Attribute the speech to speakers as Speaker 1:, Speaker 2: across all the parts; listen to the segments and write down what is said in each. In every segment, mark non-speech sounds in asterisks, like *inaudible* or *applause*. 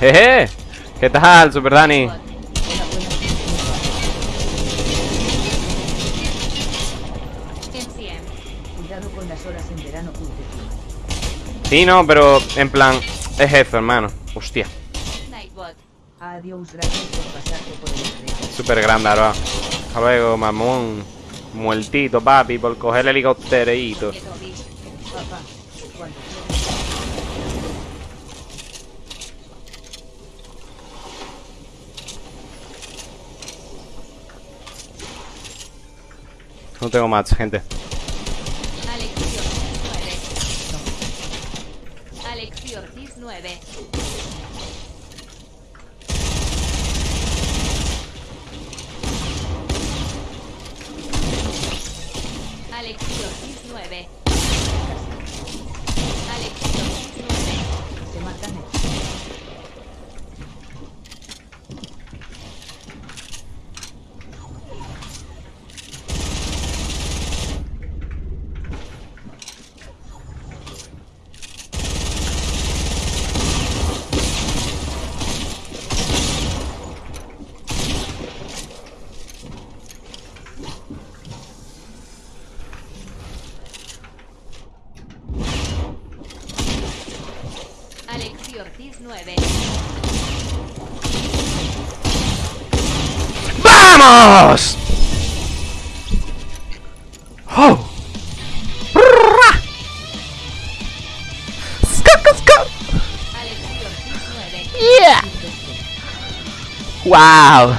Speaker 1: Jeje. ¿Qué tal, Super Dani? Sí, no, pero en plan, es eso, hermano. Hostia.
Speaker 2: Adiós, gracias por pasarte por el estrecho.
Speaker 1: Súper grande, ahora. Hasta luego, mamón. Muertito, papi, por coger el helicópterito.
Speaker 2: Papá,
Speaker 1: No tengo más, gente.
Speaker 3: Alexi Ortiz 9. Alexi Ortiz 9. Alexi Ortiz 9.
Speaker 2: se matan
Speaker 3: Ortiz 9.
Speaker 1: ¡Vamos! ¡Oh! ¡Brrra! ¡Sca, sca!
Speaker 3: Alexi Ortiz 9.
Speaker 1: ¡Yeah! ¡Wow!
Speaker 3: 9.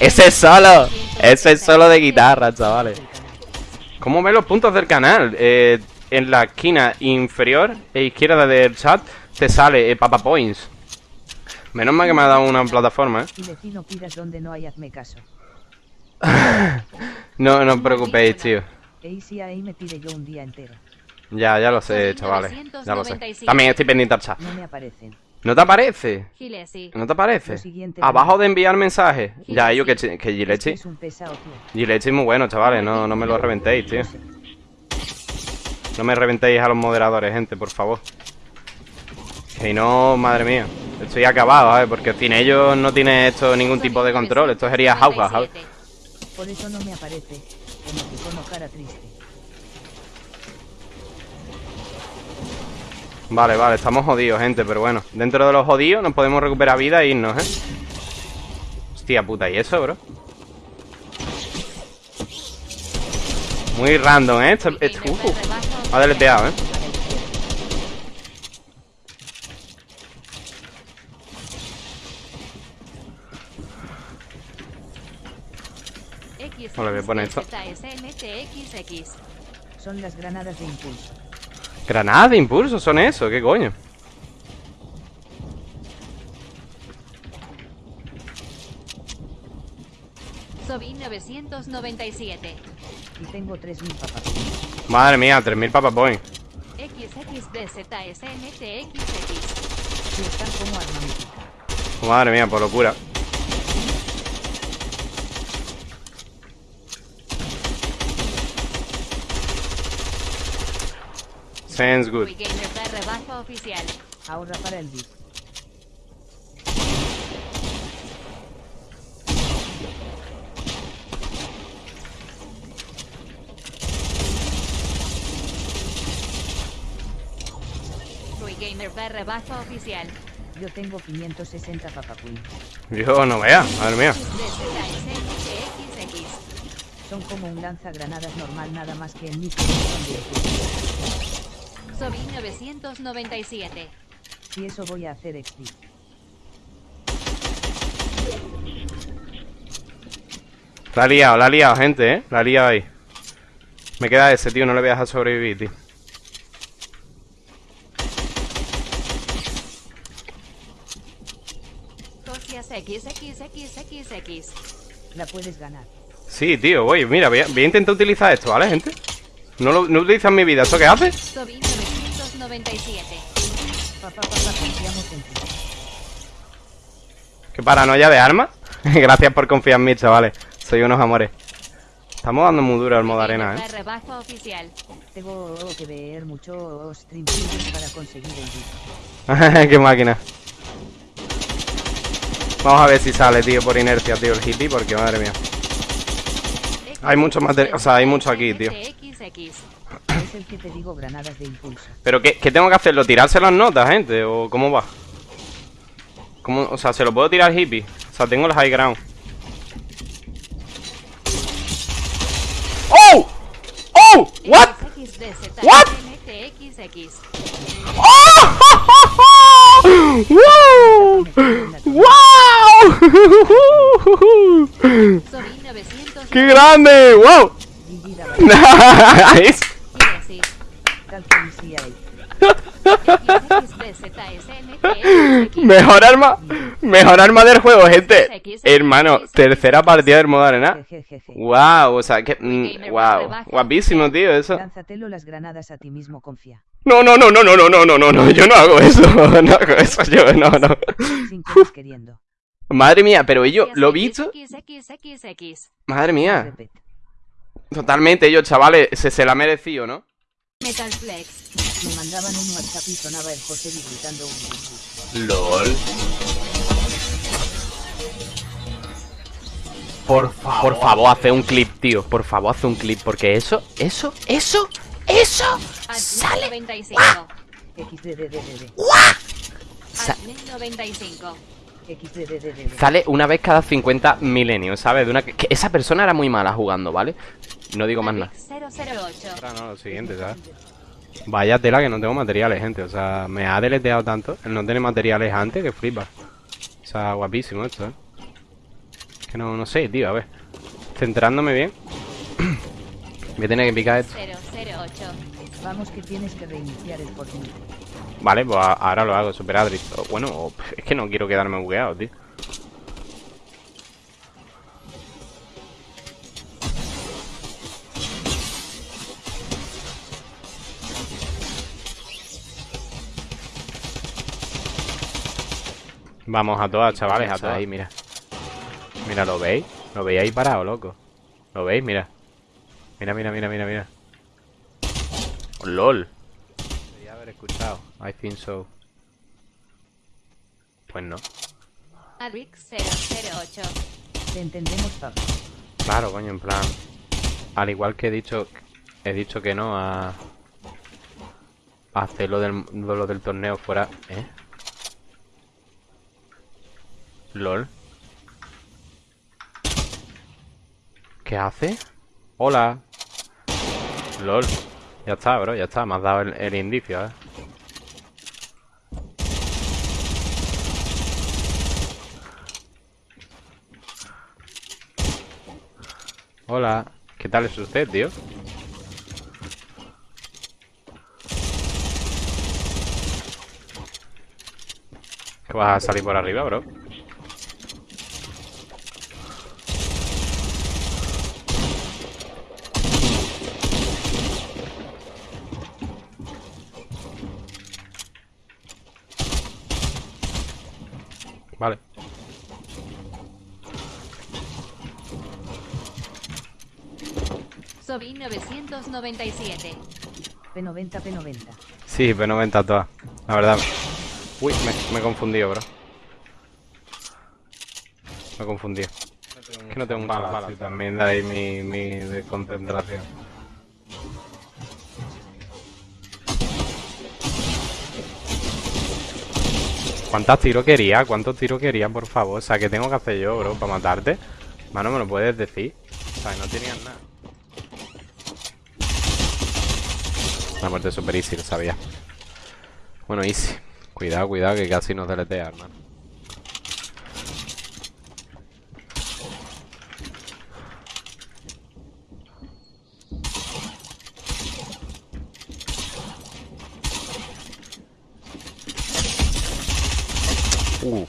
Speaker 1: Ese es solo. Ese es solo de guitarra, chavales. ¿Cómo ven los puntos del canal? Eh, en la esquina inferior e izquierda del chat te sale eh, Papa Points. Menos mal que me ha dado una plataforma, ¿eh?
Speaker 2: Y vecino pidas donde no hay hazme caso. *laughs*
Speaker 1: No, no os preocupéis, tío.
Speaker 2: Si ahí me tire yo un día entero.
Speaker 1: Ya, ya lo sé, chavales. Ya lo sé. También estoy pendiente al chat.
Speaker 2: No me aparecen.
Speaker 1: ¿No te aparece? ¿No te aparece? Abajo de enviar mensajes. Ya, yo que, que Gilechi.
Speaker 2: Es un pesado, tío.
Speaker 1: Gilechi es muy bueno, chavales. No, no me lo reventéis, tío. No me reventéis a los moderadores, gente, por favor. Que no, madre mía. Estoy acabado, ¿sabes? Porque sin ellos no tiene esto ningún tipo de control. Esto sería jauja, ¿sabes?
Speaker 2: Por eso no me aparece. Emoticono cara triste.
Speaker 1: Vale, vale, estamos jodidos, gente, pero bueno. Dentro de los jodidos nos podemos recuperar vida e irnos, ¿eh? Hostia puta, ¿y eso, bro? Muy random, ¿eh? Esto, esto- uh, uh. Ha deleteado, ¿eh? Vale, voy a poner esto.
Speaker 2: Son las granadas de impulso.
Speaker 1: Granadas de impulso son eso, ¿qué coño?
Speaker 3: Sobi 997.
Speaker 2: Y tengo 3000 papas.
Speaker 1: Madre mía, 3000 Papa Point.
Speaker 3: XXDZSMTXX.
Speaker 2: Si están como armamento.
Speaker 1: Madre mía, por locura. Sounds good.
Speaker 2: Ahorra para el VIP.
Speaker 3: Gamer da rebajo oficial.
Speaker 2: Yo tengo 560 papapuy.
Speaker 1: Yo no vea, madre mía.
Speaker 2: Son como un lanzagranadas normal nada más que en mi.
Speaker 3: Sobi 997.
Speaker 2: Si eso voy a hacer XP.
Speaker 1: La ha liado, la ha liado, gente, ¿eh? La ha liado ahí. Me queda ese, tío, no le voy a dejar sobrevivir, tío.
Speaker 3: XXXXX.
Speaker 2: La puedes ganar.
Speaker 1: Sí, tío, voy, mira, voy a, voy a intentar utilizar esto, ¿vale, gente? No lo no utilizan mi vida, ¿esto qué hace?
Speaker 3: Sobi 997.
Speaker 2: Papá, papá, confiamos en ti.
Speaker 1: ¿Qué paranoia de armas? *laughs* Gracias por confiar en mí, chavales. Soy unos amores. Estamos dando muy duro al modo arena, eh.
Speaker 3: Oficial.
Speaker 2: Tengo que ver mucho stream para conseguir el beat. *laughs*
Speaker 1: Qué máquina. Vamos a ver si sale, tío, por inercia, tío, el hippie, porque madre mía. Hay mucho material, o sea, hay mucho aquí, tío.
Speaker 3: XX.
Speaker 2: Es el que te digo granadas de impulso.
Speaker 1: Pero ¿qué, qué tengo que hacerlo? ¿Tirarse las notas, gente? ¿O cómo va? ¿Cómo, o sea, ¿se lo puedo tirar hippie? O sea, tengo el high ground. ¡Oh! ¡Oh! ¿What? What? *laughs* ¡Wow!
Speaker 3: Sobi 900.
Speaker 1: ¡Qué grande! ¡Wow! Nice. *laughs* Mejor arma, mejor arma del juego, gente. Hermano, tercera partida del modo arena.
Speaker 2: Jejeje.
Speaker 1: Wow, o sea, que mm, wow, guapísimo, tío, eso.
Speaker 2: Las granadas a ti mismo, confía.
Speaker 1: No, no, no, no, no, no, no, no, no, no, yo no hago eso, *laughs* no hago eso, yo no, no.
Speaker 2: Queriendo.
Speaker 1: Madre mía, pero ellos, ¿lo he visto? Madre mía, totalmente, ellos, chavales, se, se la ha merecido, ¿no?
Speaker 3: Metal Flex.
Speaker 2: Me mandaban un WhatsApp y sonaba el José gritando un
Speaker 1: LOL. Por favor. Por favor, hace un clip, tío. Por favor, hace un clip. Porque eso, eso, eso, eso.
Speaker 3: Sale. 95.
Speaker 2: XDDDD.
Speaker 1: Sa-
Speaker 3: Admin 95.
Speaker 1: Sale una vez cada 50 milenios, ¿sabes? De una que, que esa persona era muy mala jugando, ¿vale? No digo más nada.
Speaker 3: 008.
Speaker 1: Ahora no, lo siguiente, ¿sabes? Vaya tela que no tengo materiales, gente. O sea, me ha deleteado tanto el no tener materiales antes que flipa. O sea, guapísimo esto, ¿eh? Que no, no sé, tío, a ver. Centrándome bien. Voy a tener que picar esto.
Speaker 3: 008.
Speaker 2: Vamos que tienes que reiniciar el Fortnite.
Speaker 1: Vale, pues ahora lo hago, super Adri. O, Bueno, o- es que no quiero quedarme bugueado, tío. Vamos a todas, chavales, a todas ahí, mira. Mira, ¿lo veis? ¿Lo veis ahí parado, loco? ¿Lo veis? Mira. Mira, mira, mira, mira, mira. Oh, LOL. Haber escuchado. I think so. Pues no.
Speaker 3: Adrix 008.
Speaker 2: Te entendemos, Pablo.
Speaker 1: Claro, coño, en plan. Al igual que he dicho. He dicho que no a. A hacer lo del, lo del torneo fuera. ¿Eh? LOL. ¿Qué hace? Hola. LOL. Ya está, bro, ya está. Me has dado el, indicio, ¿eh? Hola. ¿Qué tal es usted, tío? ¿Que vas a salir por arriba, bro? Vale.
Speaker 3: Sobi 997.
Speaker 2: P90, P90.
Speaker 1: Sí, P90 todas. La verdad. Uy, me, me he confundido, bro. Me he confundido. Es que no tengo muchas balas. sí, también de ahí mi, mi desconcentración. ¿Cuántos tiros quería? ¿Cuántos tiros quería, por favor? O sea, ¿qué tengo que hacer yo, bro, para matarte? Mano, ¿me lo puedes decir? O sea, no tenían nada. La muerte super easy, lo sabía. Bueno, easy. Cuidado, cuidado, que casi nos deletea, hermano. Uh.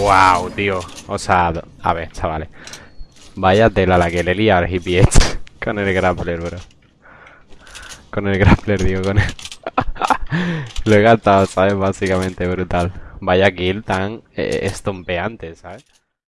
Speaker 1: Wow, tío. O sea, a ver, chavales. Vaya tela la que le lía al hippie este. *laughs* Con el grappler, bro. Con el grappler, digo, con él. *laughs* Lo he gastado, ¿sabes? Básicamente brutal. Vaya kill tan eh, estompeante, ¿sabes?